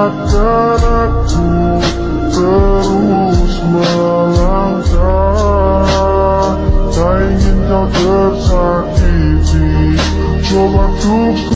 akan aku terus melangkah Tak ingin kau tersakiti. Coba tuk